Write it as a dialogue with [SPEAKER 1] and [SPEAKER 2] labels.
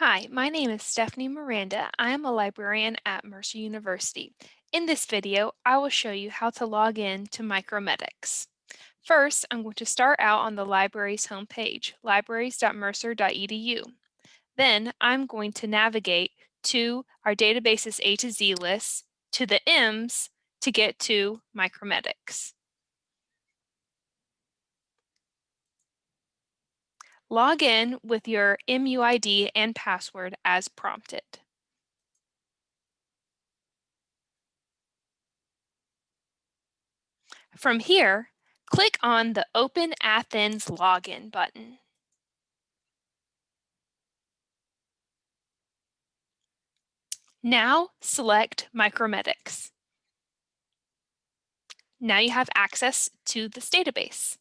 [SPEAKER 1] Hi, my name is Stephanie Miranda. I am a librarian at Mercer University. In this video, I will show you how to log in to Micromedex. First, I'm going to start out on the library's homepage, libraries.mercer.edu. Then I'm going to navigate to our database's A to Z list, to the M's to get to Micromedex. Log in with your MUID and password as prompted. From here, click on the Open Athens Login button. Now select Micromedex. Now you have access to this database.